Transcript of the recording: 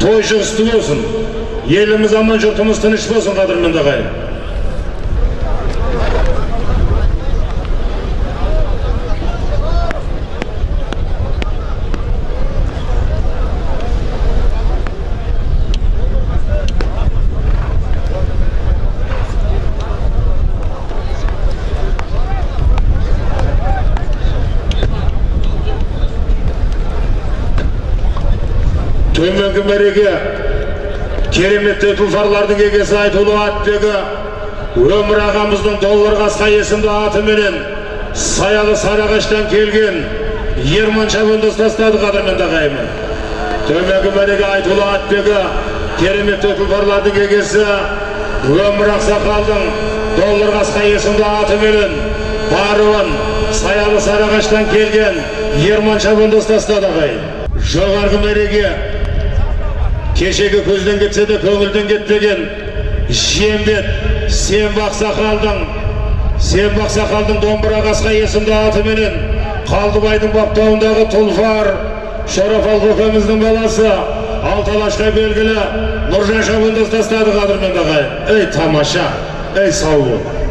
той жұғысты болсын. Еліміз аман жұртымыз тыныш болсын қадірменді ағайын төменгі мәреге кереметті тұлпарлардың егесі айтулы аттегі өмір ағамыздың доллар қасқа есімді атыменен саялы сарыағаштан келген ерман шабынды ұстастады қадірменді ағайынмен төменгі мәреге айтулы аттегі кереметті тұлпарлардың егесі өмір ақсақалдың доллар қасқа есімді атыменен баруын саялы сарыағаштан келген ерман шабынды ұстастады ағайын. Жоғарғы мәреге кешегі көзден кетсе де көңілден кетпеген жиенбет сен бақсақалдың сен бақсақалдың домбыра қасқа есімді атыменен қалдыбайдың баптауындағы тұлпар шорафал көкеміздің баласы алталашқа белгілі нұржан шабынды ұстастады қадірменді ағайын ей тамаша ей сау бол.